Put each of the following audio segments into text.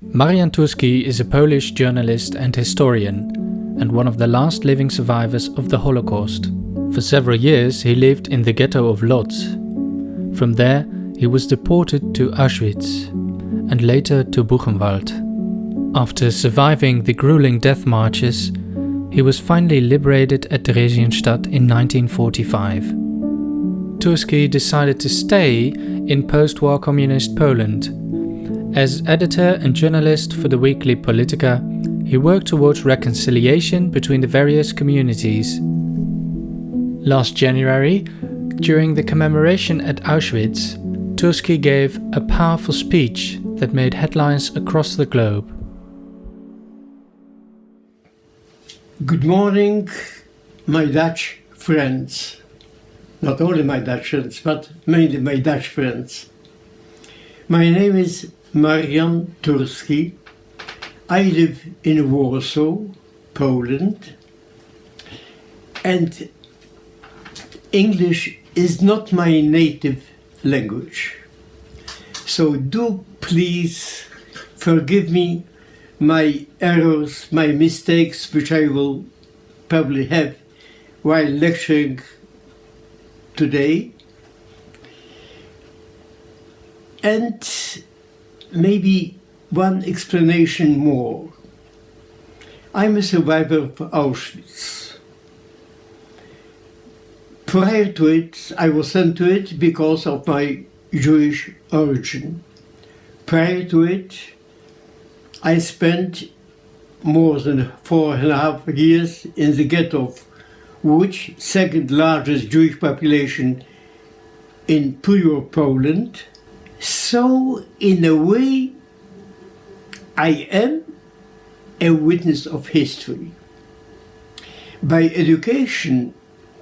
Marian Turski is a Polish journalist and historian, and one of the last living survivors of the Holocaust. For several years he lived in the ghetto of Lodz. From there he was deported to Auschwitz and later to Buchenwald. After surviving the grueling death marches, he was finally liberated at Theresienstadt in 1945. Turski decided to stay in post-war communist Poland as editor and journalist for the weekly Polityka, he worked towards reconciliation between the various communities. Last January, during the commemoration at Auschwitz, Turski gave a powerful speech that made headlines across the globe. Good morning, my Dutch friends. Not only my Dutch friends, but mainly my Dutch friends. My name is Marian Turski. I live in Warsaw, Poland, and English is not my native language. So do please forgive me my errors, my mistakes, which I will probably have while lecturing today. And maybe one explanation more. I'm a survivor of Auschwitz. Prior to it, I was sent to it because of my Jewish origin. Prior to it, I spent more than four and a half years in the ghetto which second largest Jewish population in pure Poland, so, in a way, I am a witness of history. By education,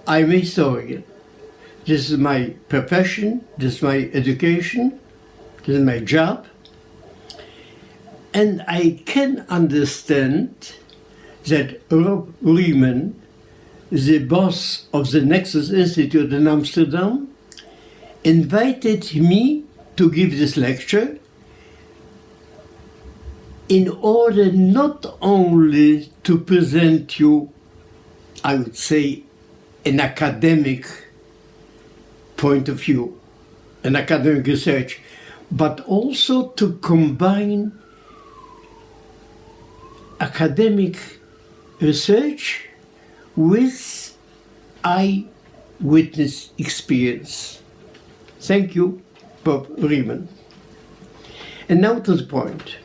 I'm a historian. This is my profession, this is my education, this is my job. And I can understand that Rob Riemen, the boss of the Nexus Institute in Amsterdam, invited me to give this lecture in order not only to present you, I would say, an academic point of view, an academic research, but also to combine academic research with eyewitness experience. Thank you. Bob Riemen. And now to the point.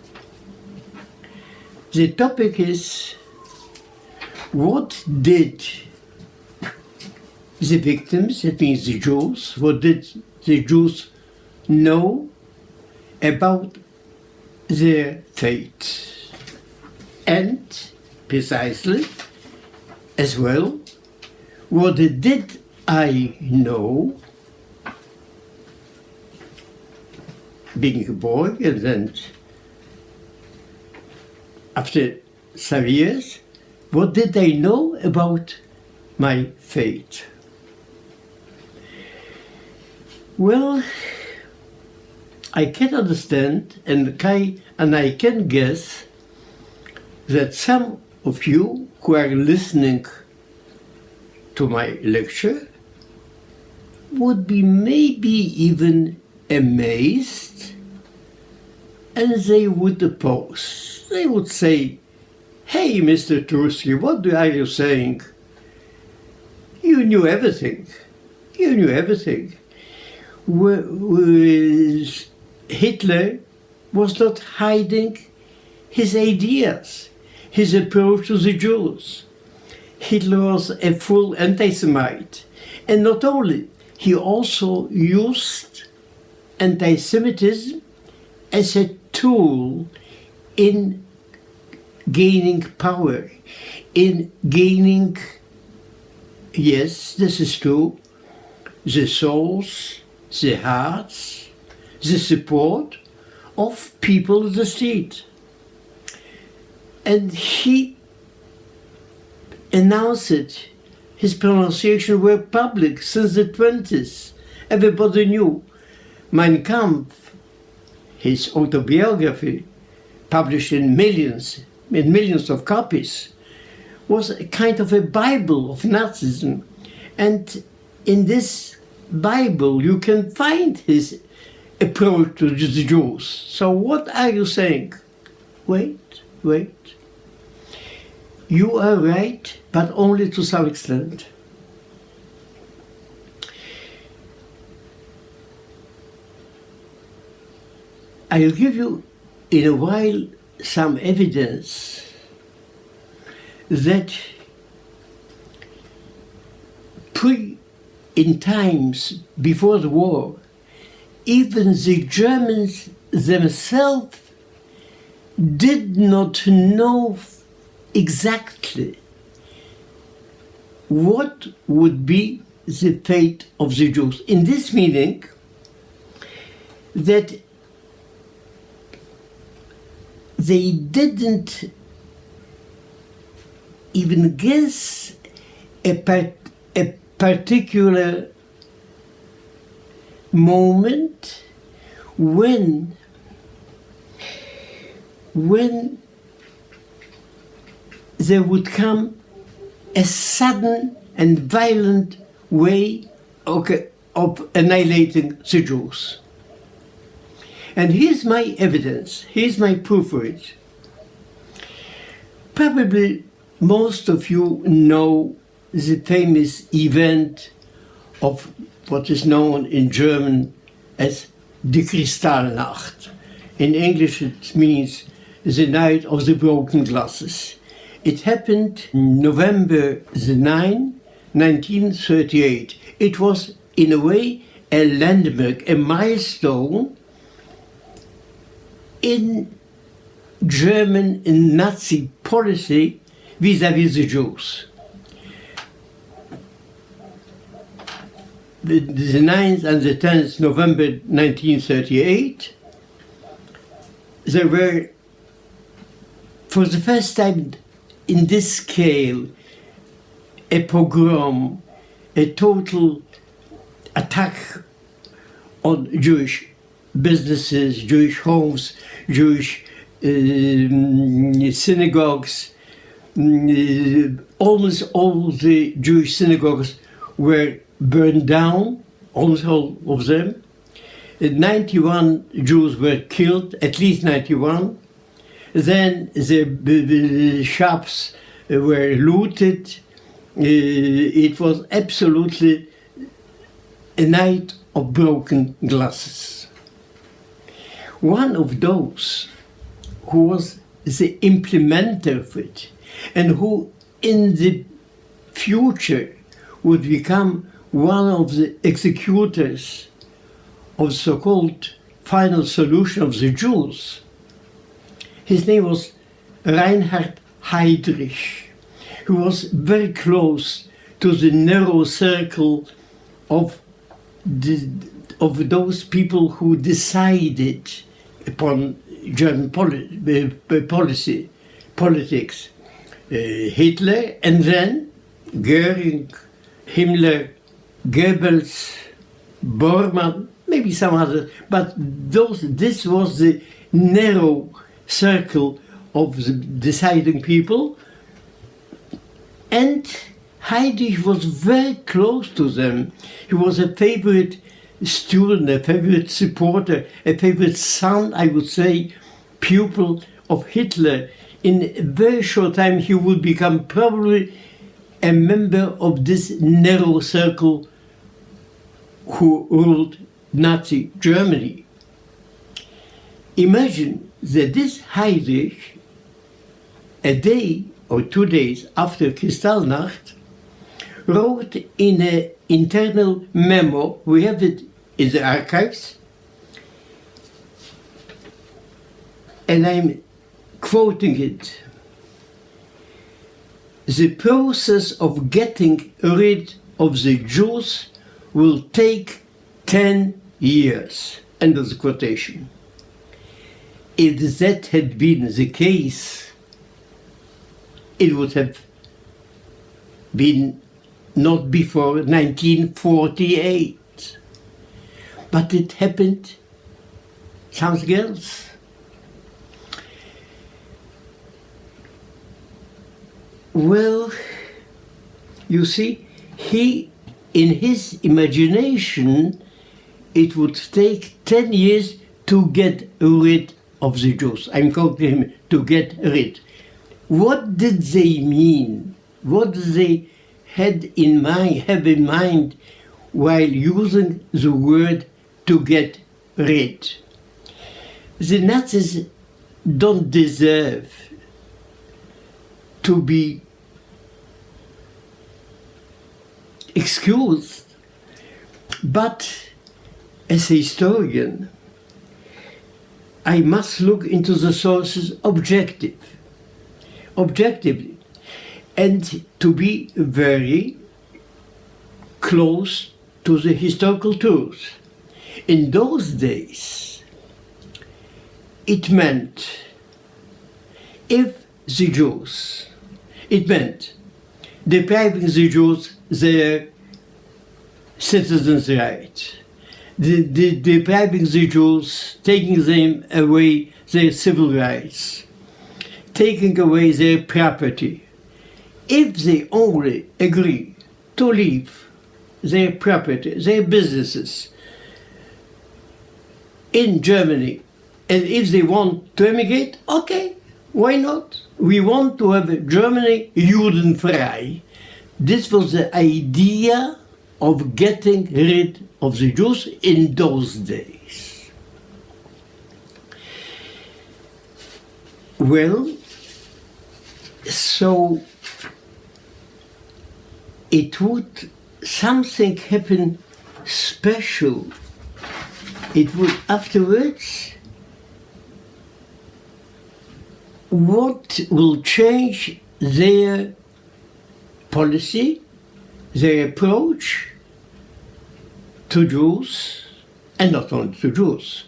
The topic is what did the victims, that means the Jews, what did the Jews know about their fate? And precisely, as well, what did I know being a boy and then after some years, what did they know about my fate? Well, I can understand and I, and I can guess that some of you who are listening to my lecture would be maybe even amazed and they would oppose. They would say, Hey, Mr. Turski, what are you saying? You knew everything. You knew everything. Hitler was not hiding his ideas, his approach to the Jews. Hitler was a full anti-Semite. And not only, he also used anti-Semitism as a tool in gaining power, in gaining, yes, this is true, the souls, the hearts, the support of people of the street. And he announced it. His pronunciation were public since the 20s. Everybody knew Mein Kampf, his autobiography, published in millions, in millions of copies, was a kind of a Bible of Nazism. And in this Bible, you can find his approach to the Jews. So what are you saying? Wait, wait. You are right, but only to some extent. I'll give you in a while some evidence that pre in times before the war, even the Germans themselves did not know exactly what would be the fate of the Jews. In this meaning, that they didn't even guess a, a particular moment when when there would come a sudden and violent way okay, of annihilating the Jews. And here's my evidence, here's my proof for it. Probably most of you know the famous event of what is known in German as die Kristallnacht. In English it means the night of the broken glasses. It happened November the 9, 1938. It was in a way a landmark, a milestone in German Nazi policy vis-à-vis -vis the Jews. The, the 9th and the 10th November 1938, there were, for the first time in this scale, a pogrom, a total attack on Jewish businesses, Jewish homes, Jewish uh, synagogues. Uh, almost all the Jewish synagogues were burned down, almost all of them. Uh, 91 Jews were killed, at least 91. Then the, the shops were looted. Uh, it was absolutely a night of broken glasses one of those who was the implementer of it and who in the future would become one of the executors of so-called final solution of the Jews. His name was Reinhard Heydrich, who was very close to the narrow circle of, the, of those people who decided upon German poli uh, policy, politics. Uh, Hitler and then Goering, Himmler, Goebbels, Bormann, maybe some others, but those, this was the narrow circle of the deciding people. And Heydrich was very close to them. He was a favorite student, a favorite supporter, a favorite son, I would say, pupil of Hitler. In a very short time, he would become probably a member of this narrow circle who ruled Nazi Germany. Imagine that this Heydrich, a day or two days after Kristallnacht, wrote in an internal memo, we have it in the archives. And I'm quoting it. The process of getting rid of the Jews will take 10 years. End of the quotation. If that had been the case, it would have been not before 1948 but it happened something else. Well, you see, he, in his imagination, it would take 10 years to get rid of the Jews. I'm quoting him, to get rid. What did they mean? What they had in mind, have in mind while using the word to get rid? The Nazis don't deserve to be excused, but as a historian, I must look into the sources objective, objectively, and to be very close to the historical truth. In those days, it meant if the Jews, it meant depriving the Jews their citizens' rights, depriving the Jews, taking them away their civil rights, taking away their property. If they only agree to leave their property, their businesses in Germany, and if they want to emigrate, okay, why not? We want to have Germany Judenfrei. This was the idea of getting rid of the Jews in those days. Well, so it would something happen special. It would afterwards what will change their policy, their approach to Jews, and not only to Jews.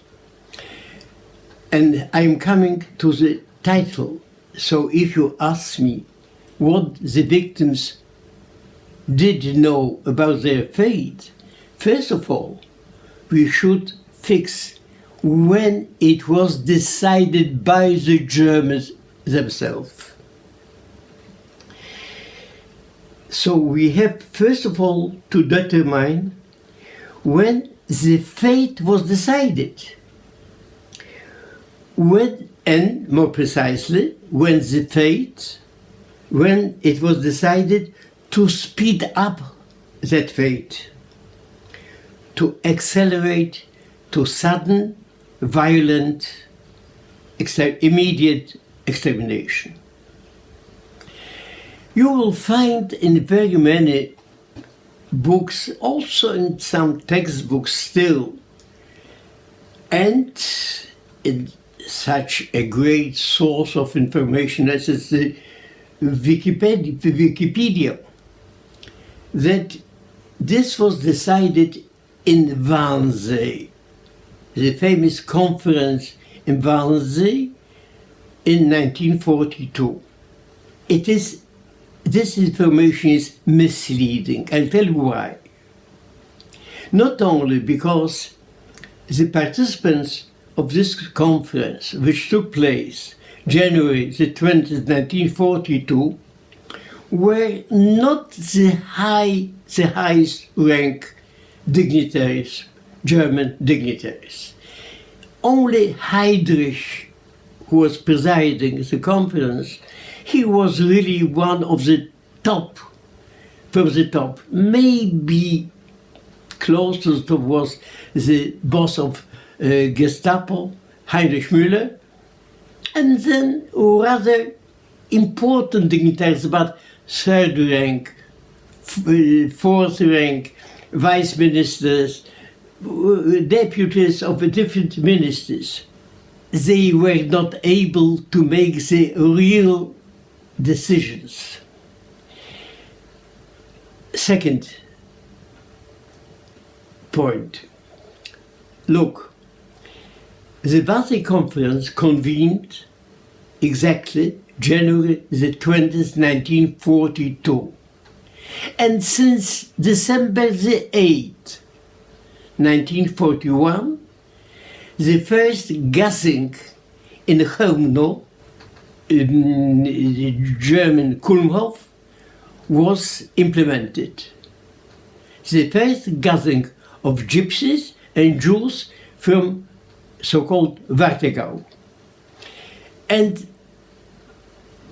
And I'm coming to the title. So if you ask me what the victims did know about their fate, first of all, we should fix when it was decided by the Germans themselves. So we have first of all to determine when the fate was decided. When, and more precisely, when the fate, when it was decided to speed up that fate, to accelerate to sudden violent, immediate extermination. You will find in very many books, also in some textbooks still, and in such a great source of information as is the Wikipedia, Wikipedia that this was decided in Wannsee the famous conference in Wannsee in 1942. It is, this information is misleading. I'll tell you why. Not only because the participants of this conference, which took place January the 20th, 1942, were not the high, the highest rank dignitaries German dignitaries. Only Heydrich, who was presiding the conference, he was really one of the top, from the top. Maybe closest was the boss of uh, Gestapo, Heinrich Müller, and then rather important dignitaries, about third rank, uh, fourth rank, vice ministers, deputies of the different ministers, they were not able to make the real decisions. Second point. Look, the Wannsee Conference convened exactly January the 20th, 1942. And since December the 8th, 1941, the first gassing in Chełmno um, German Kulmhof was implemented. The first gathering of gypsies and Jews from so-called Warthegau. And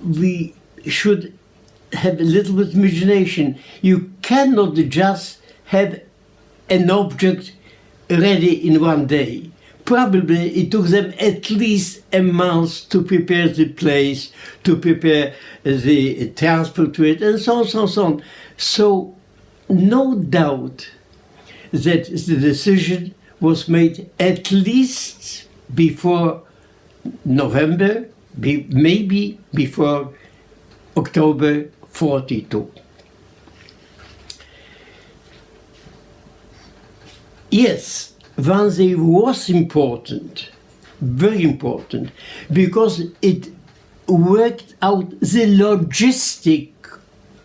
we should have a little bit imagination. You cannot just have an object ready in one day. Probably it took them at least a month to prepare the place, to prepare the transport to it, and so on, so on, so on. So, no doubt that the decision was made at least before November, be, maybe before October 42. Yes, Wannsee was important, very important, because it worked out the logistic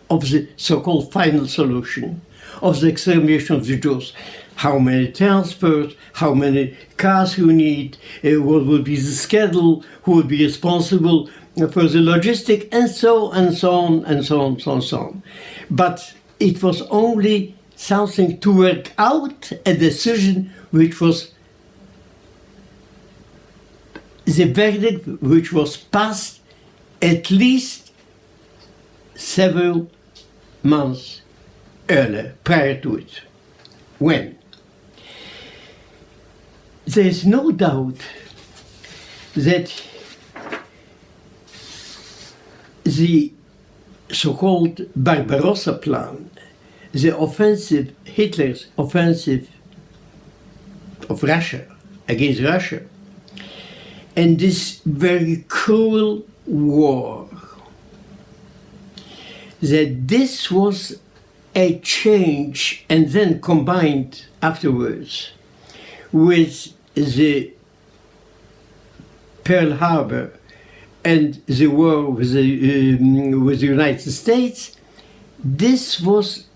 of the so-called final solution of the extermination of the Jews. How many transports, how many cars you need, uh, what will be the schedule, who will be responsible for the logistic, and so and so on and so on, so on, so on. But it was only something to work out a decision which was the verdict which was passed at least several months earlier, prior to it. When? There is no doubt that the so-called Barbarossa plan, the offensive, Hitler's offensive of Russia against Russia, and this very cruel war, that this was a change and then combined afterwards with the Pearl Harbor and the war with the, um, with the United States, this was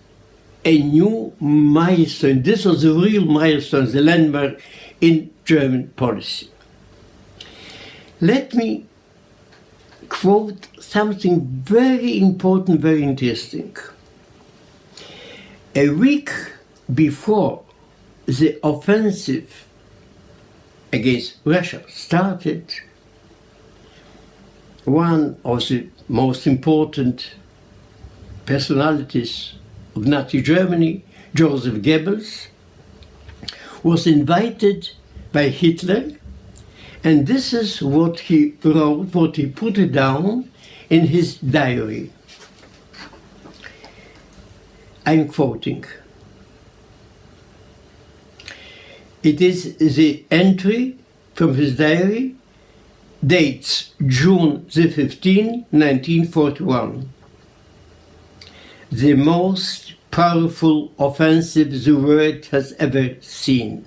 a new milestone. This was a real milestone, the landmark in German policy. Let me quote something very important, very interesting. A week before the offensive against Russia started, one of the most important personalities of Nazi Germany, Joseph Goebbels, was invited by Hitler, and this is what he wrote, what he put it down in his diary. I'm quoting. It is the entry from his diary, dates June the 15, 1941. The most powerful offensive the world has ever seen.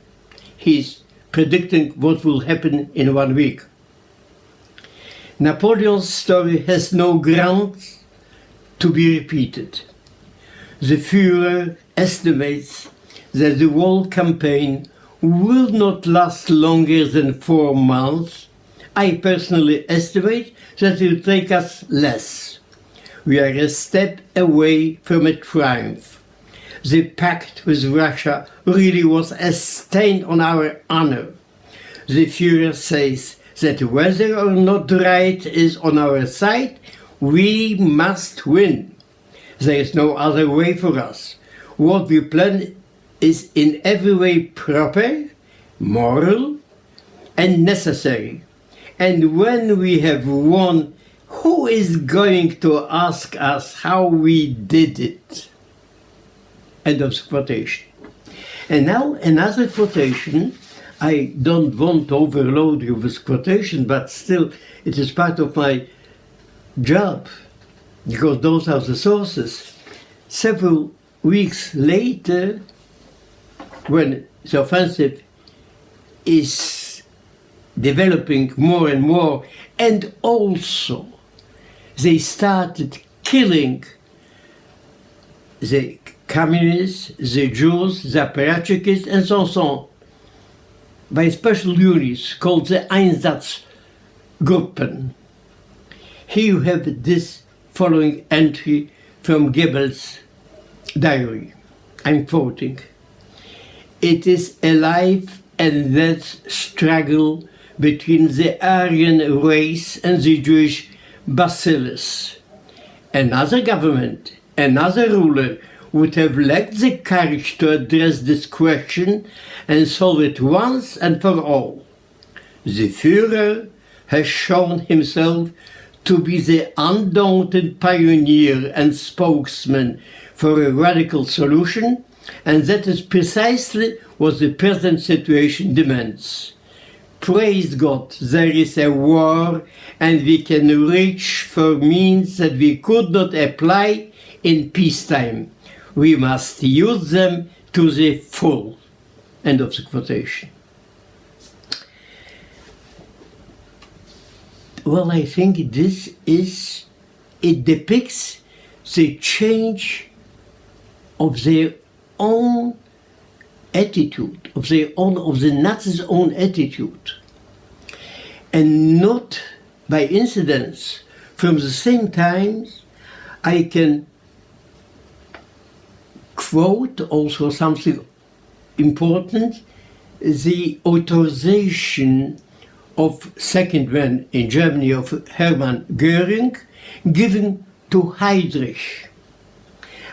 He's predicting what will happen in one week. Napoleon's story has no grounds to be repeated. The Führer estimates that the whole campaign will not last longer than four months. I personally estimate that it will take us less. We are a step away from a triumph. The pact with Russia really was a stain on our honor. The Führer says that whether or not the right is on our side, we must win. There is no other way for us. What we plan is in every way proper, moral, and necessary. And when we have won, who is going to ask us how we did it? End of quotation. And now another quotation. I don't want to overload you with quotation, but still it is part of my job because those are the sources. Several weeks later, when the offensive is developing more and more, and also they started killing the communists, the Jews, the apparatchiks, and so on by special units called the Einsatzgruppen. Here you have this following entry from Goebbels' diary. I'm quoting. It is a life and death struggle between the Aryan race and the Jewish bacillus. Another government, another ruler would have lacked the courage to address this question and solve it once and for all. The Führer has shown himself to be the undaunted pioneer and spokesman for a radical solution, and that is precisely what the present situation demands. Praise God, there is a war and we can reach for means that we could not apply in peacetime we must use them to the full. End of the quotation. Well, I think this is, it depicts the change of their own attitude, of their own, of the Nazis' own attitude. And not by incidents, from the same times, I can quote also something important, the authorization of second man in Germany of Hermann Göring given to Heydrich.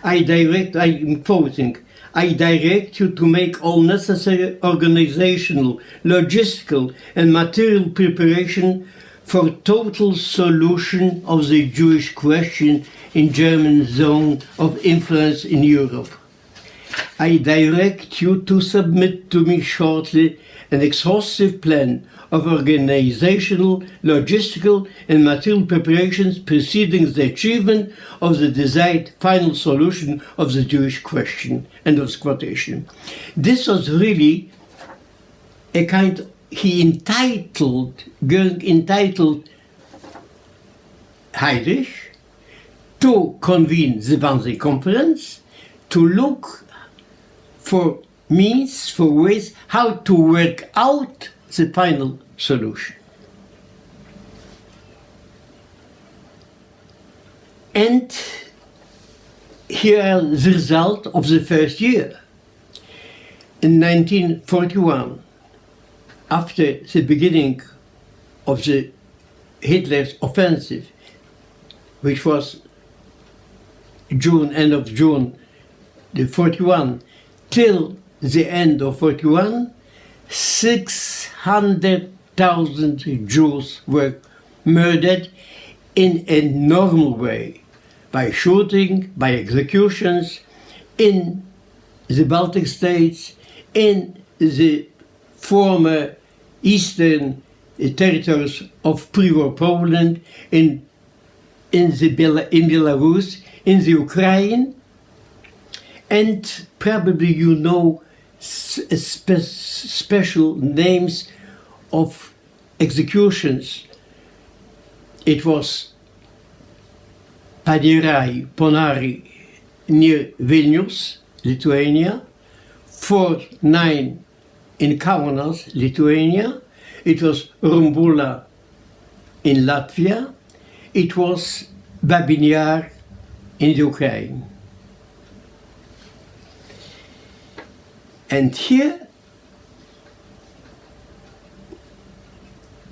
I direct, I am quoting, I direct you to make all necessary organizational, logistical and material preparation for total solution of the Jewish question in German zone of influence in Europe. I direct you to submit to me shortly an exhaustive plan of organizational, logistical and material preparations preceding the achievement of the desired final solution of the Jewish question. End of quotation. This was really a kind, he entitled, Goering entitled Heydrich to convene the Wannsee Conference, to look for means, for ways how to work out the final solution. And here the result of the first year. In 1941, after the beginning of the Hitler's offensive, which was June, end of June, the 41, till the end of 41, 600,000 Jews were murdered in a normal way, by shooting, by executions, in the Baltic states, in the former eastern eh, territories of pre-war Poland, in, in, the in Belarus, in the Ukraine, and probably you know eh, spe special names of executions. It was Paneriai Ponary near Vilnius, Lithuania, 4-9 in Kaunas, Lithuania, it was Rumbula in Latvia, it was Babyn Yar in Ukraine. And here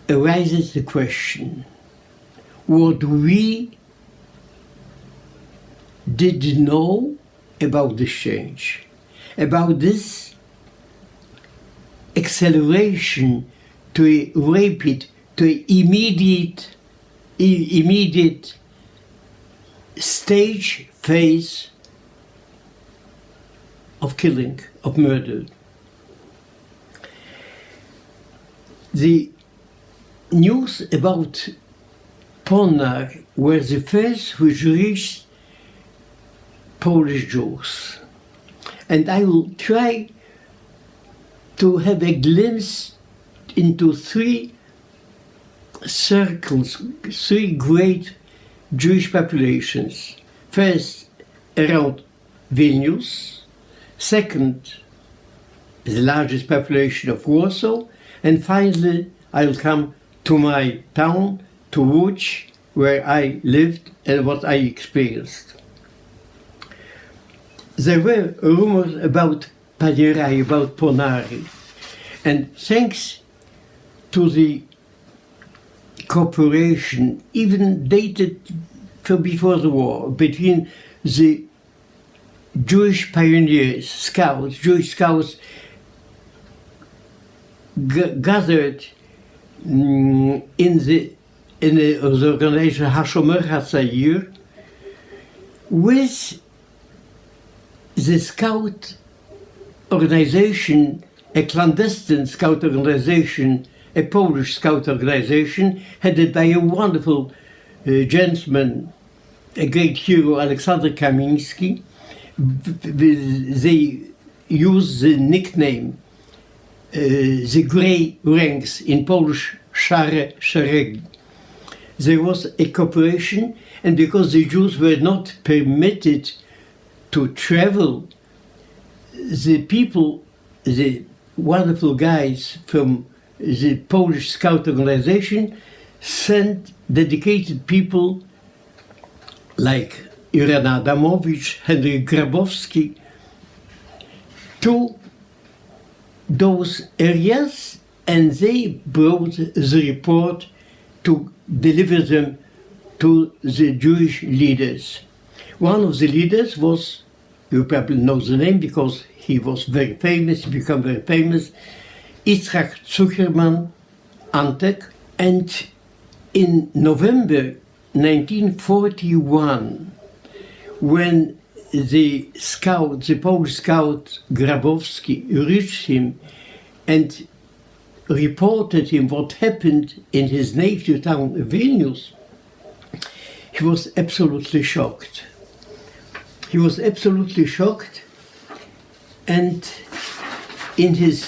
arises the question, what we did know about this change, about this acceleration to a rapid, to a immediate, immediate stage phase of killing, of murder. The news about Ponar were the first which reached Polish Jews. And I will try to have a glimpse into three circles, three great Jewish populations. First, around Vilnius. Second, the largest population of Warsaw. And finally, I'll come to my town, to Łódź, where I lived and what I experienced. There were rumors about Paneriai, about Ponary. And thanks to the cooperation, even dated from before the war, between the Jewish pioneers, scouts, Jewish scouts gathered mm, in the in the, the organization Hashomer HaTzair with the scout organization, a clandestine scout organization, a Polish scout organization headed by a wonderful uh, gentleman, a great hero, Alexander Kamiński. They use the nickname uh, the grey ranks in Polish Szare Szeregi. There was a cooperation and because the Jews were not permitted to travel, the people, the wonderful guys from the Polish Scout organization sent dedicated people like Irena Adamowicz, Henryk Grabowski to those areas and they brought the report to deliver them to the Jewish leaders. One of the leaders was, you probably know the name because he was very famous, he became very famous, Yitzhak Zuckerman Antek. And in November 1941, when the scout, the Polish scout Grabowski reached him and reported him what happened in his native town Vilnius, he was absolutely shocked. He was absolutely shocked and in his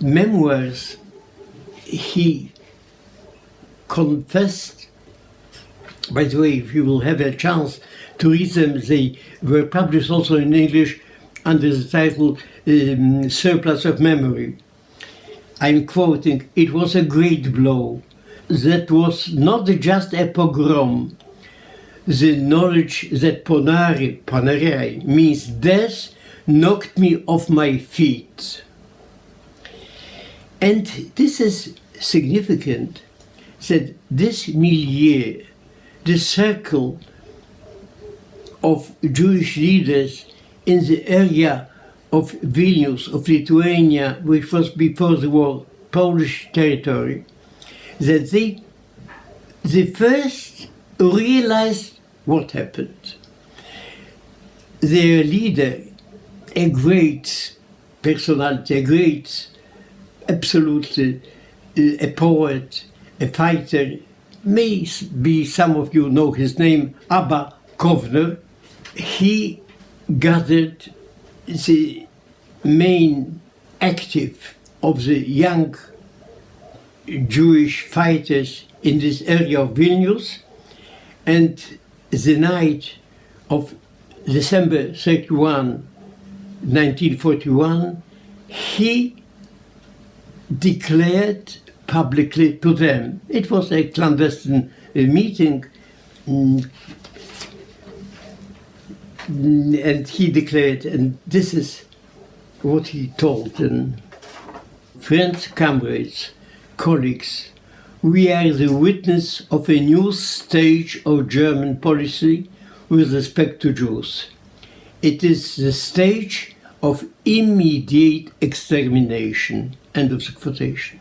memoirs he confessed by the way if you will have a chance to read them they were published also in English under the title um, Surplus of Memory I'm quoting, it was a great blow. That was not just a pogrom. The knowledge that ponari, ponari means death knocked me off my feet. And this is significant that this milieu, the circle of Jewish leaders in the area of Vilnius, of Lithuania, which was before the war Polish territory, that they, they first realized what happened. Their leader, a great personality, a great, absolutely, uh, a poet, a fighter, may be some of you know his name, Abba Kovner, he gathered the main active of the young Jewish fighters in this area of Vilnius and the night of December 31, 1941, he declared publicly to them, it was a clandestine meeting, mm, and he declared, and this is what he told them. Friends, comrades, colleagues, we are the witness of a new stage of German policy with respect to Jews. It is the stage of immediate extermination. End of the quotation.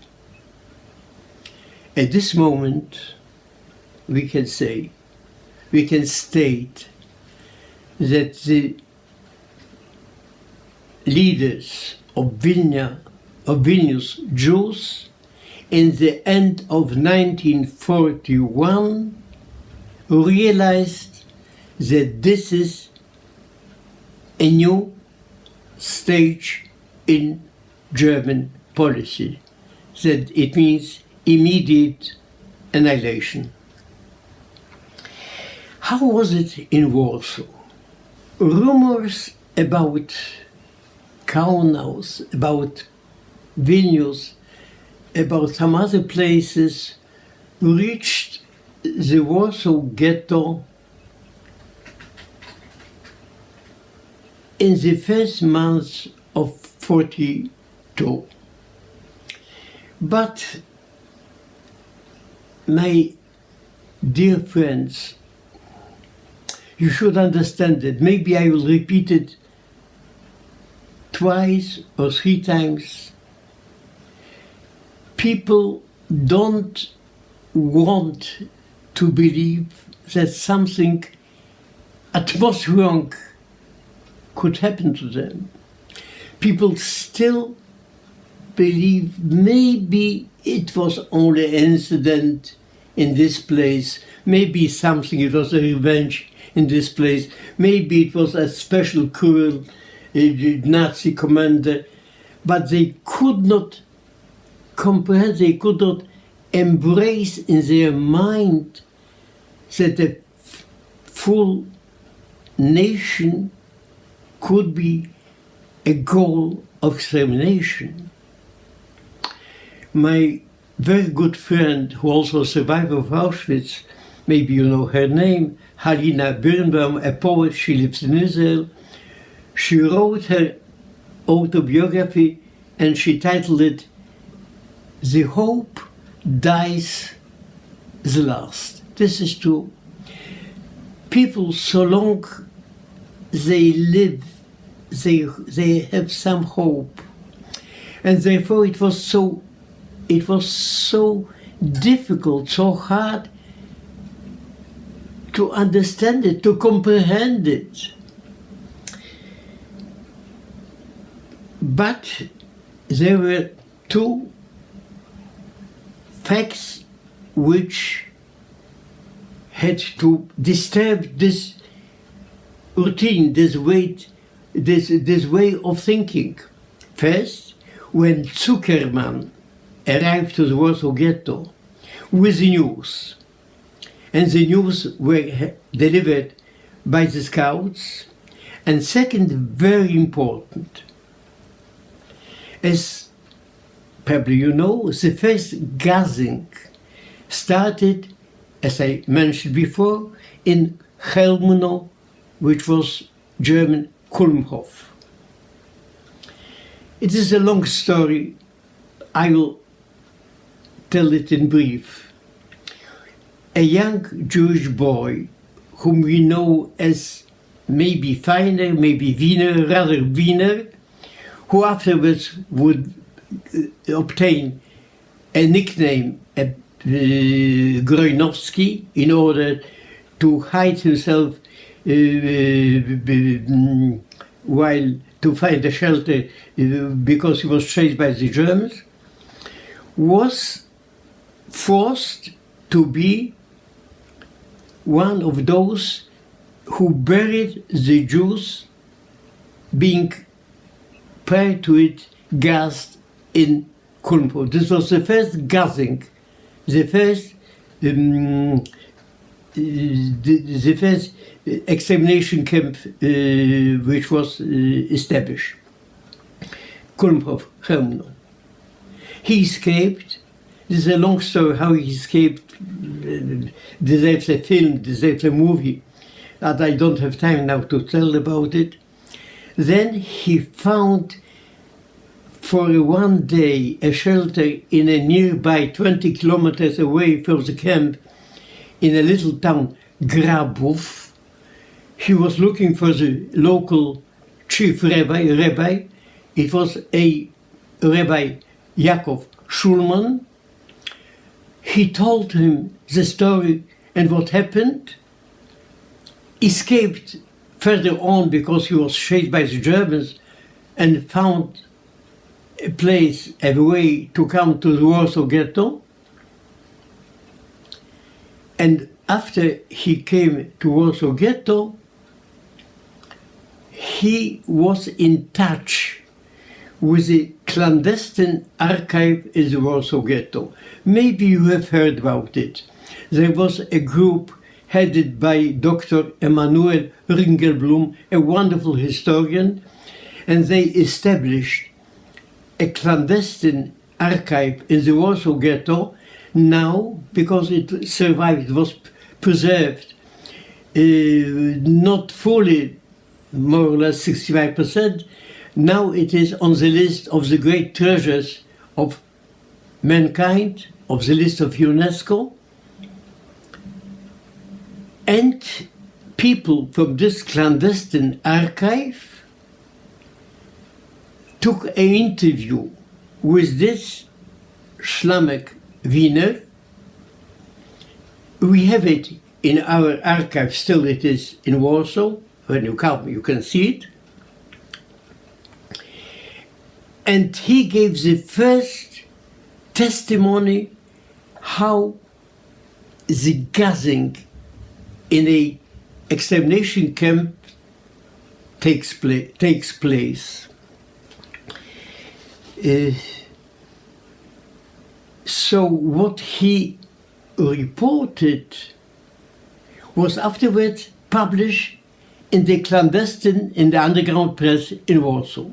At this moment, we can say, we can state that the leaders of Vilna, of Vilnius Jews in the end of 1941 realized that this is a new stage in German policy, that it means immediate annihilation. How was it in Warsaw? Rumors about Kaunas, about Vilnius, about some other places reached the Warsaw Ghetto in the first months of 42. But my dear friends, you should understand that. Maybe I will repeat it twice or three times. People don't want to believe that something at most wrong could happen to them. People still believe maybe it was only an incident in this place, maybe something, it was a revenge in this place, maybe it was a special cruel uh, Nazi commander, but they could not comprehend, they could not embrace in their mind that a full nation could be a goal of extermination. My very good friend, who also survived of Auschwitz, maybe you know her name, Halina Birnbaum, a poet, she lives in Israel. She wrote her autobiography and she titled it The Hope Dies the Last. This is true. People, so long they live, they, they have some hope. And therefore it was so it was so difficult, so hard to understand it, to comprehend it. But there were two facts which had to disturb this routine, this way, this, this way of thinking. First, when Zuckerman arrived to the Warsaw Ghetto with the news. And the news were delivered by the scouts. And second, very important, as probably you know, the first gassing started, as I mentioned before, in Chełmno, which was German Kulmhof. It is a long story. I will tell it in brief. A young Jewish boy, whom we know as maybe Feiner, maybe Wiener, rather Wiener, who afterwards would obtain a nickname, a, uh, Grojnowski, in order to hide himself uh, uh while to find a shelter because he was chased by the Germans, was forced to be one of those who buried the Jews being prior to it gassed in Kulmhof. This was the first gassing, the first um, the, the, first extermination camp uh, which was uh, established. Kulmhof, Chełmno. He escaped this is a long story how he escaped, deserves a film, deserves a movie, and I don't have time now to tell about it. Then he found for one day a shelter in a nearby 20 kilometers away from the camp in a little town, Grabów. He was looking for the local chief rabbi, rabbi. It was a Rabbi Yaakov Schulman, he told him the story and what happened, escaped further on because he was chased by the Germans and found a place, a way to come to the Warsaw Ghetto. And after he came to Warsaw Ghetto, he was in touch with the clandestine archive in the Warsaw Ghetto. Maybe you have heard about it. There was a group headed by Dr. Emanuel Ringelblum, a wonderful historian, and they established a clandestine archive in the Warsaw Ghetto now, because it survived, was preserved, uh, not fully, more or less 65%, now it is on the list of the great treasures of mankind, of the list of UNESCO. And people from this clandestine archive took an interview with this Schlamek Wiener. We have it in our archive, still it is in Warsaw. When you come, you can see it. And he gave the first testimony how the gassing in a extermination camp takes, pla takes place. Uh, so what he reported was afterwards published in the clandestine, in the underground press in Warsaw.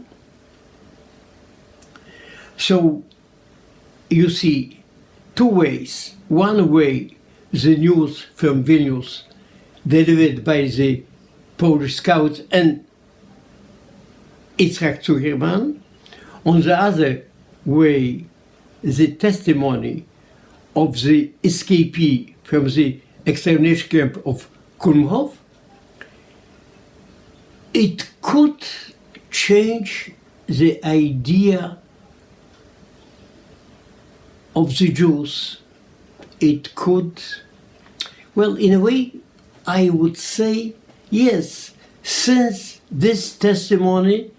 So you see two ways. One way, the news from Vilnius delivered by the Polish scouts and Itzhak Zuckerman. On the other way, the testimony of the escapee from the extermination camp of Kulmhof, it could change the idea of the Jews. It could, well, in a way, I would say yes, since this testimony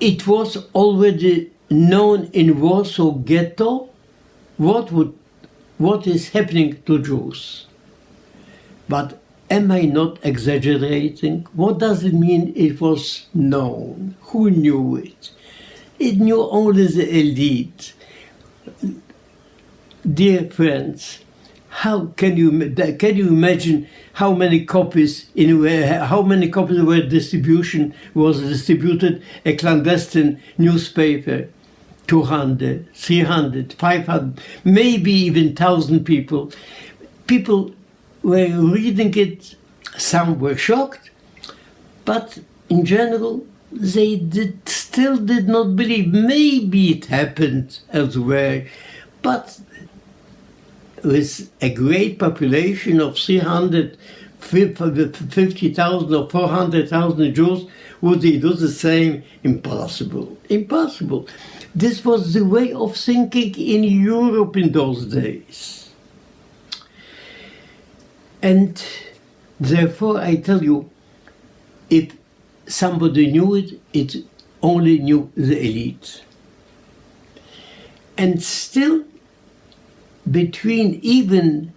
it was already known in Warsaw Ghetto what would what is happening to Jews. But am I not exaggerating? What does it mean it was known? Who knew it? It knew only the elite. Dear friends, how can you can you imagine how many copies in how many copies were distribution was distributed a clandestine newspaper? 200 300 500 maybe even 1000 people. People were reading it some were shocked but in general they did still did not believe. Maybe it happened elsewhere but with a great population of 350,000 or 400,000 Jews, would they do the same? Impossible. Impossible. This was the way of thinking in Europe in those days. And therefore, I tell you, if somebody knew it, it only knew the elite. And still, between even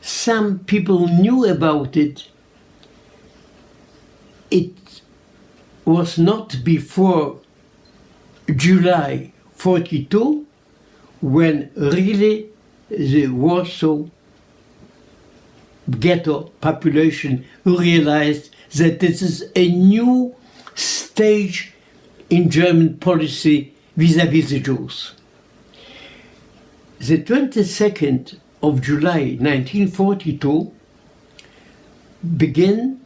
some people knew about it, it was not before July 42 when really the Warsaw ghetto population realized that this is a new stage in German policy vis-à-vis -vis the Jews the 22nd of July 1942 began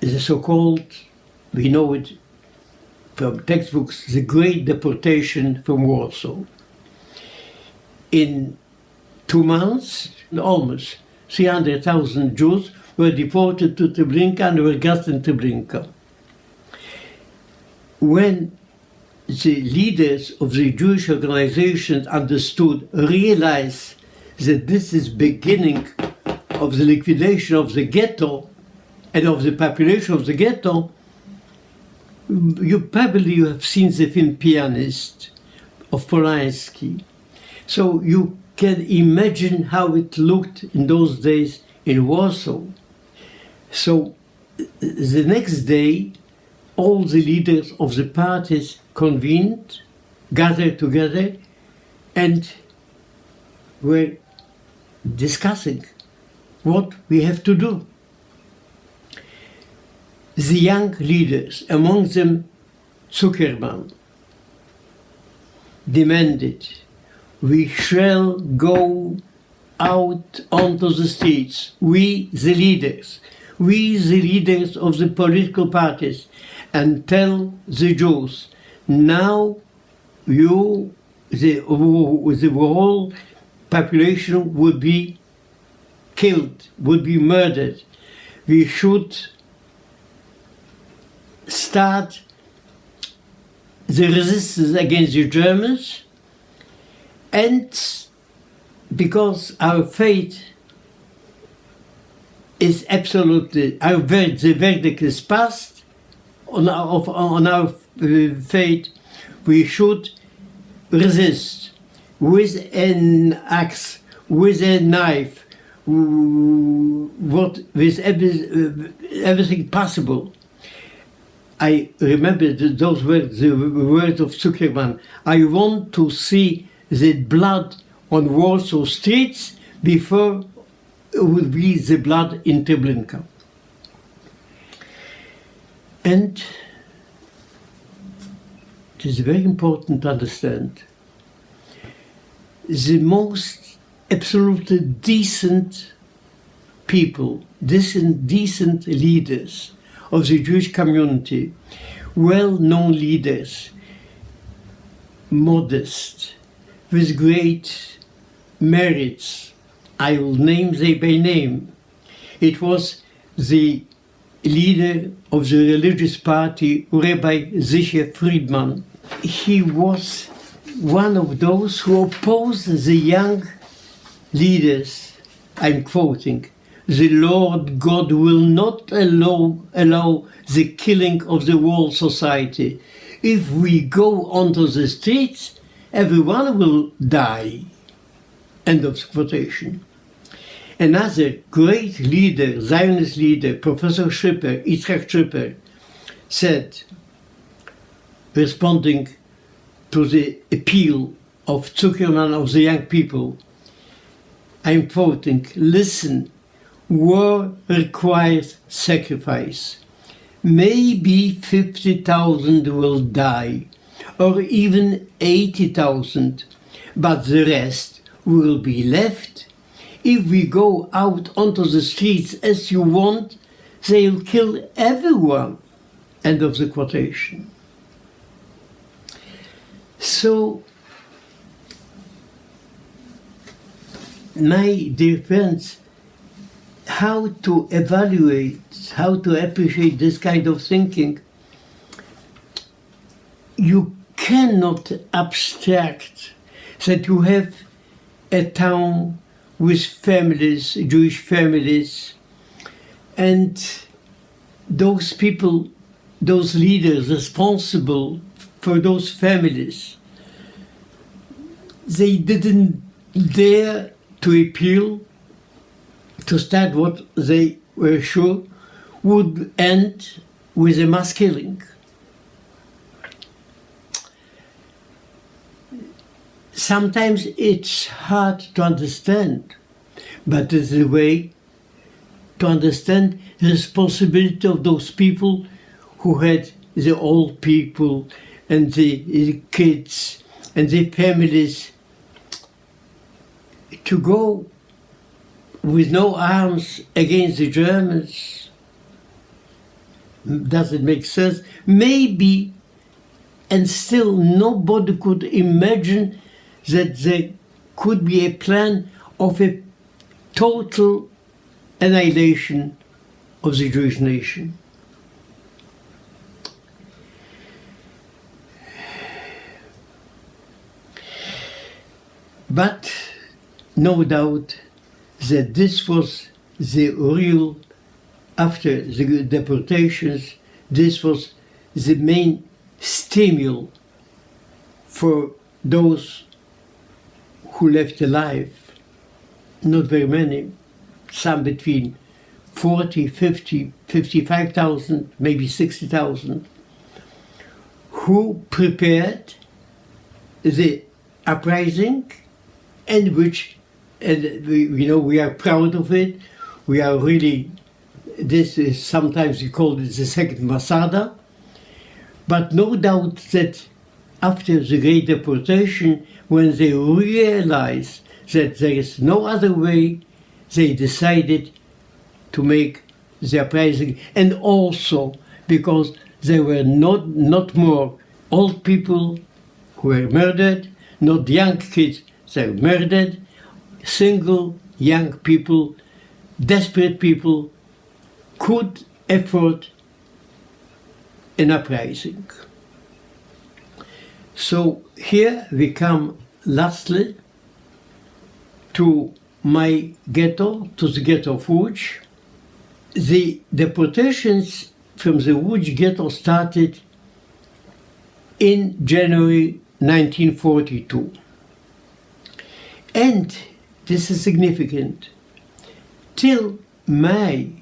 the so-called, we know it from textbooks, the Great Deportation from Warsaw. In two months, almost 300,000 Jews were deported to Treblinka and were gassed in Treblinka. When the leaders of the Jewish organizations understood, realized that this is beginning of the liquidation of the ghetto and of the population of the ghetto, you probably you have seen the film Pianist of Polanski. So you can imagine how it looked in those days in Warsaw. So uh, the next day, all the leaders of the parties convened, gathered together, and were discussing what we have to do. The young leaders, among them Zuckerman demanded we shall go out onto the streets, we the leaders, we the leaders of the political parties, and tell the Jews, now you, the, the whole population would be killed, would be murdered. We should start the resistance against the Germans and because our fate is absolutely, our the verdict is passed on our, on our uh, fate, we should resist with an axe, with a knife, what, with every, uh, everything possible. I remember those words, the words of Zuckerman. I want to see the blood on Warsaw streets before it would be the blood in Treblinka. And it is very important to understand the most absolutely decent people, decent, decent leaders of the Jewish community, well-known leaders, modest, with great merits. I will name them by name. It was the leader of the religious party, Rabbi Zichar Friedman. He was one of those who opposed the young leaders. I'm quoting, the Lord God will not allow, allow the killing of the whole society. If we go onto the streets, everyone will die. End of quotation. Another great leader, Zionist leader, Professor Schipper, Yitzhak Schipper, said, responding to the appeal of Zuckerman of the young people, I'm quoting, listen, war requires sacrifice. Maybe 50,000 will die, or even 80,000, but the rest will be left. If we go out onto the streets as you want, they'll kill everyone. End of the quotation. So, my friends, how to evaluate, how to appreciate this kind of thinking, you cannot abstract that you have a town with families, Jewish families, and those people, those leaders responsible for those families, they didn't dare to appeal to start what they were sure would end with a mass killing. Sometimes it's hard to understand, but it's a way to understand the responsibility of those people who had the old people and the, the kids and the families to go with no arms against the Germans. Does it make sense? Maybe, and still nobody could imagine that there could be a plan of a total annihilation of the Jewish nation. But no doubt that this was the real, after the deportations, this was the main stimulus for those who left alive. Not very many, some between 40, 50, 55,000, maybe 60,000, who prepared the uprising and which, and we, you know, we are proud of it. We are really, this is sometimes we call it the second Masada, But no doubt that after the Great Deportation, when they realized that there is no other way, they decided to make the uprising. And also because there were not, not more old people who were murdered, not young kids they were murdered, single young people, desperate people could afford an uprising. So here we come lastly to my ghetto, to the ghetto of Łódź. The deportations from the Łódź ghetto started in January 1942. And this is significant. Till May,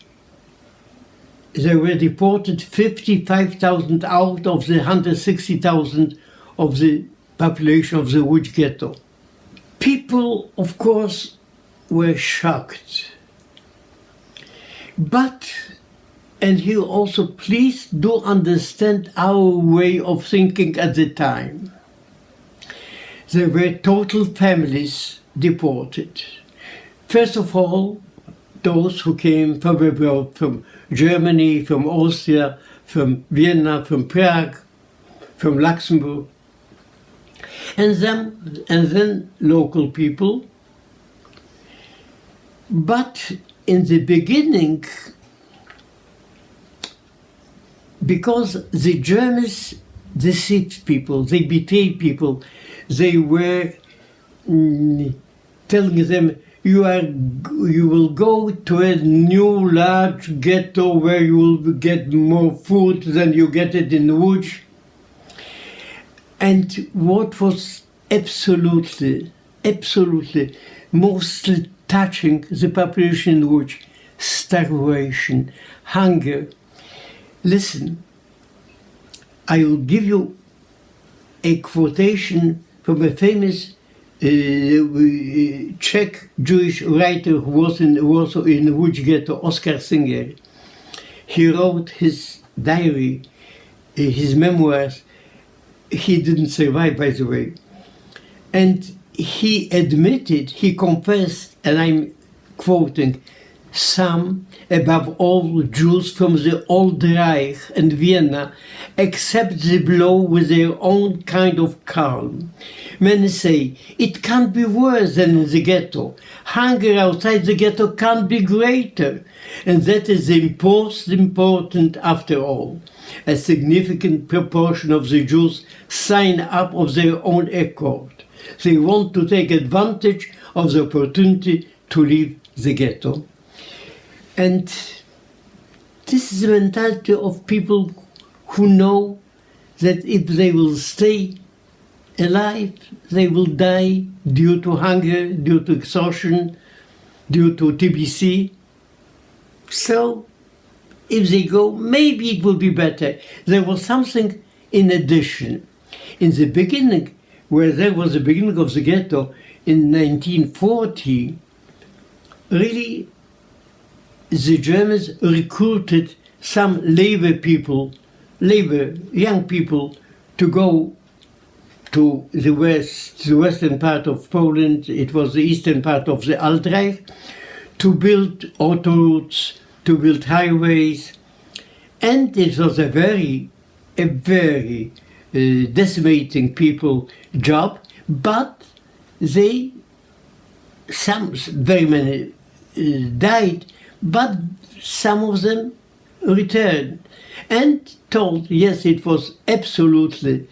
there were deported 55,000 out of the 160,000 of the population of the Łódź ghetto. People, of course, were shocked. But, and here also, please do understand our way of thinking at the time. There were total families deported. First of all, those who came from abroad, from Germany, from Austria, from Vienna, from Prague, from Luxembourg, and then, and then local people. But in the beginning, because the Germans deceived people, they betrayed people, they were mm, telling them, you are you will go to a new large ghetto where you will get more food than you get it in Łódź. And what was absolutely, absolutely mostly touching the population Łódź, starvation, hunger. Listen, I will give you a quotation from a famous uh, Czech Jewish writer who was in Warsaw in Łódź ghetto, Oscar Singer. He wrote his diary, uh, his memoirs. He didn't survive, by the way. And he admitted, he confessed, and I'm quoting, some, above all Jews from the Old Reich and Vienna, accept the blow with their own kind of calm. Many say, it can't be worse than in the ghetto. Hunger outside the ghetto can't be greater. And that is the most important after all. A significant proportion of the Jews sign up of their own accord. They want to take advantage of the opportunity to leave the ghetto. And this is the mentality of people who know that if they will stay alive, they will die due to hunger, due to exhaustion, due to TBC. So if they go, maybe it will be better. There was something in addition. In the beginning, where there was the beginning of the ghetto in 1940, really the Germans recruited some labor people, labor, young people, to go to the west, the western part of Poland, it was the eastern part of the Altreich, to build autoroutes, to build highways, and it was a very, a very uh, decimating people job, but they, some, very many uh, died, but some of them returned and told, yes, it was absolutely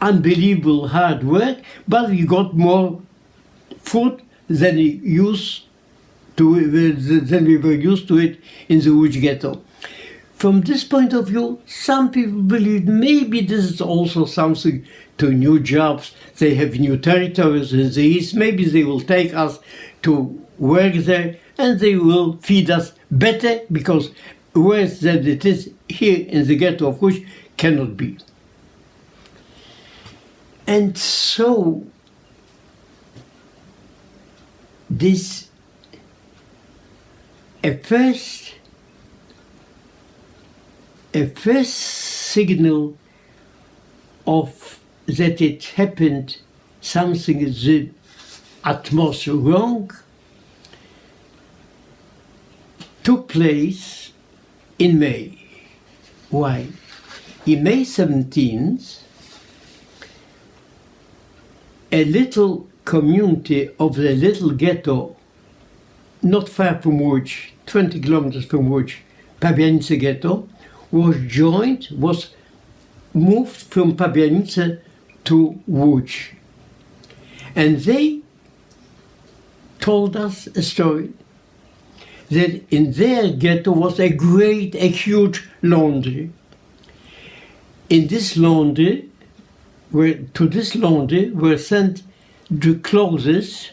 unbelievable hard work, but we got more food than we used to than we were used to it in the Łódź ghetto. From this point of view, some people believe maybe this is also something to new jobs. They have new territories in the east. Maybe they will take us to work there and they will feed us better because worse than it is here in the ghetto of Łódź cannot be. And so this at first at first signal of that it happened something in the atmosphere wrong took place in May. Why? In May 17th, a little community of the little ghetto, not far from Łódź, 20 kilometers from Łódź, Pabianice ghetto, was joined, was moved from Pabianice to Łódź. And they told us a story that in their ghetto was a great, a huge laundry. In this laundry, were, to this laundry were sent the clothes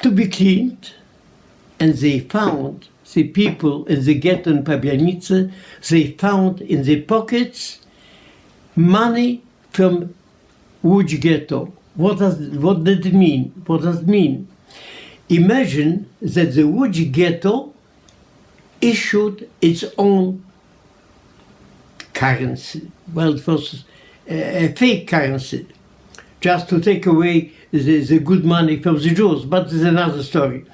to be cleaned, and they found the people in the ghetto in Pabianice, they found in the pockets money from Łódź ghetto. What does what did it mean? What does it mean? Imagine that the Łódź ghetto issued its own currency. Well, it was a, a fake currency, just to take away the, the good money from the Jews, but it's another story.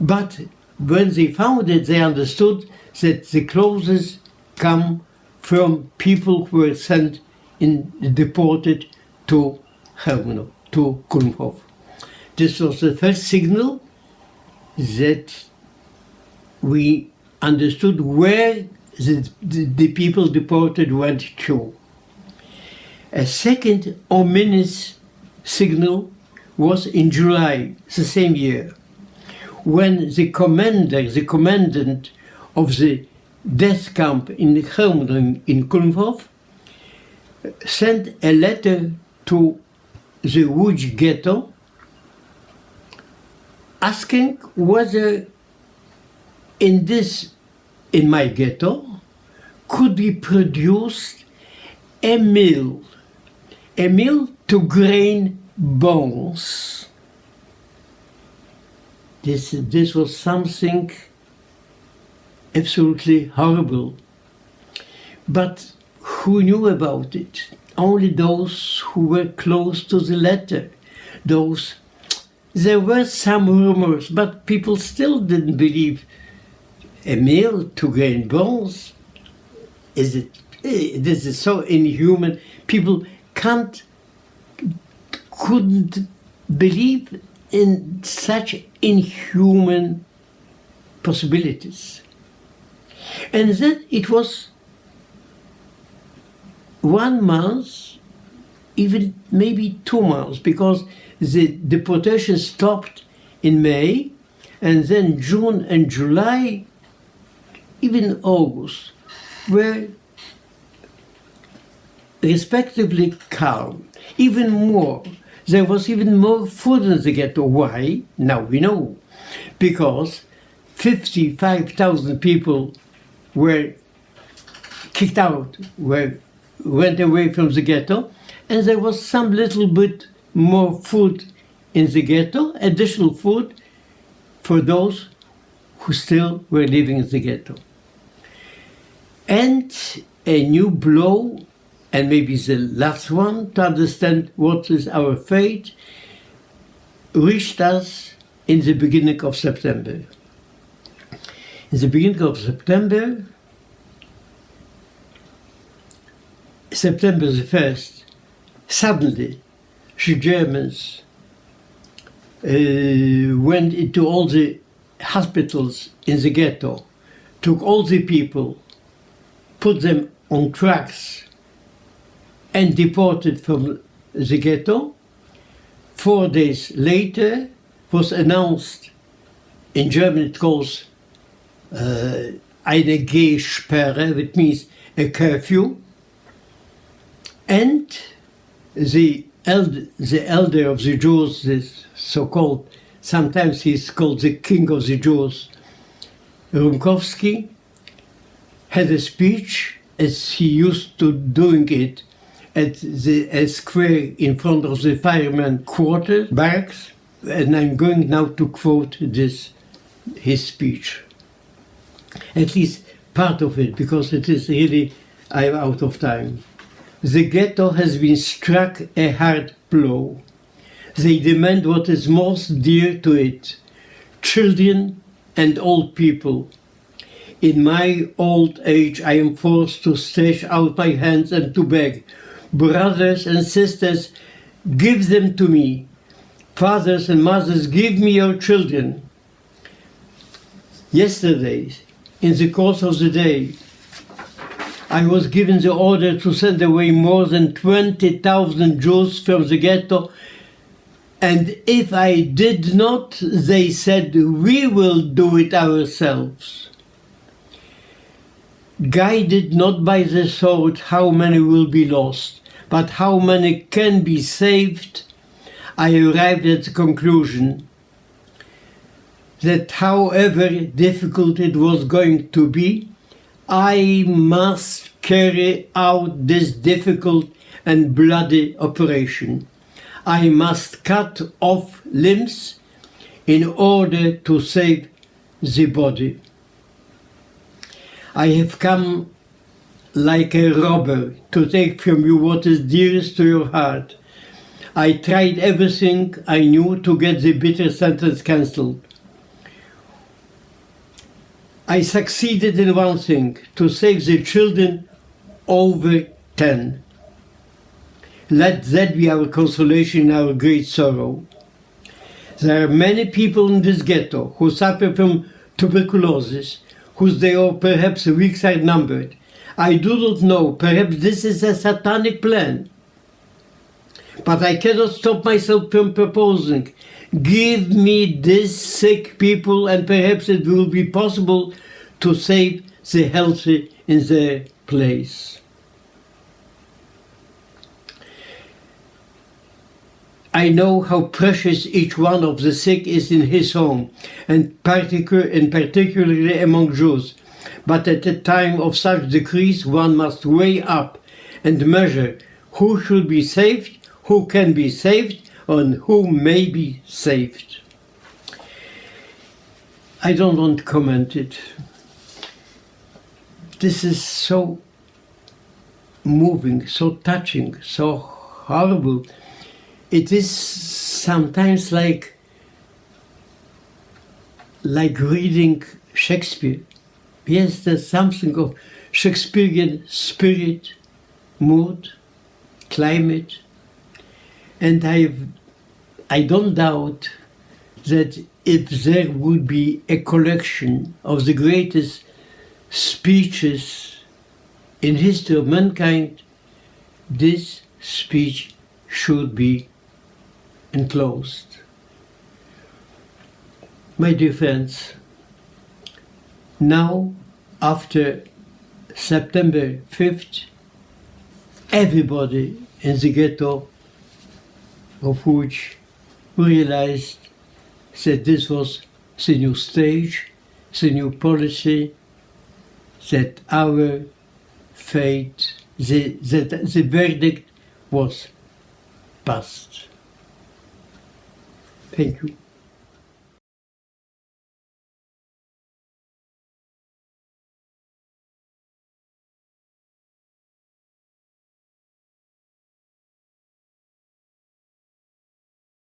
But when they found it, they understood that the clothes come from people who were sent in deported to Chełmno, to Kulmhof. This was the first signal that we understood where the, the, the people deported went to. A second ominous signal was in July the same year, when the commander, the commandant of the death camp in Chełmno in Kulmhof sent a letter to the Łódź ghetto asking whether in this, in my ghetto, could be produced a mill, a mill to grain bones. This, this was something absolutely horrible. But who knew about it? Only those who were close to the letter, those there were some rumors, but people still didn't believe a meal to gain bones. Is it? eh, This is so inhuman. People can't, couldn't believe in such inhuman possibilities. And then it was one month, even maybe two months, because the deportation stopped in May, and then June and July, even August, were respectively calm. Even more, there was even more food in the ghetto. Why? Now we know. Because 55,000 people were kicked out, were, went away from the ghetto, and there was some little bit more food in the ghetto, additional food for those who still were living in the ghetto. And a new blow, and maybe the last one to understand what is our fate, reached us in the beginning of September. In the beginning of September, September the 1st, suddenly Germans uh, went into all the hospitals in the ghetto, took all the people, put them on trucks, and deported from the ghetto. Four days later, was announced in German it calls uh, eine Gehsperre, which means a curfew, and the the elder of the Jews, this so-called, sometimes he's called the king of the Jews, Rumkowski, had a speech as he used to doing it at the square in front of the fireman quarter barracks, and I'm going now to quote this his speech. At least part of it because it is really, I'm out of time. The ghetto has been struck a hard blow. They demand what is most dear to it children and old people. In my old age, I am forced to stretch out my hands and to beg. Brothers and sisters, give them to me. Fathers and mothers, give me your children. Yesterday, in the course of the day, I was given the order to send away more than 20,000 Jews from the ghetto and if I did not, they said, we will do it ourselves. Guided not by the thought how many will be lost, but how many can be saved, I arrived at the conclusion that however difficult it was going to be, I must carry out this difficult and bloody operation. I must cut off limbs in order to save the body. I have come like a robber to take from you what is dearest to your heart. I tried everything I knew to get the bitter sentence cancelled. I succeeded in one thing, to save the children over 10. Let that be our consolation in our great sorrow. There are many people in this ghetto who suffer from tuberculosis, whose they are perhaps weeks are numbered. I do not know, perhaps this is a satanic plan. But I cannot stop myself from proposing, give me these sick people and perhaps it will be possible to save the healthy in their place. I know how precious each one of the sick is in his home, and, particular, and particularly among Jews. But at a time of such decrease, one must weigh up and measure who should be saved, who can be saved, and who may be saved. I don't want to comment it. This is so moving, so touching, so horrible it is sometimes like like reading Shakespeare. Yes, there's something of Shakespearean spirit, mood, climate, and I I don't doubt that if there would be a collection of the greatest speeches in history of mankind, this speech should be enclosed. My dear friends, now after September 5th, everybody in the ghetto of Łódź realized that this was the new stage, the new policy, that our fate, the, that the verdict was passed. Thank you.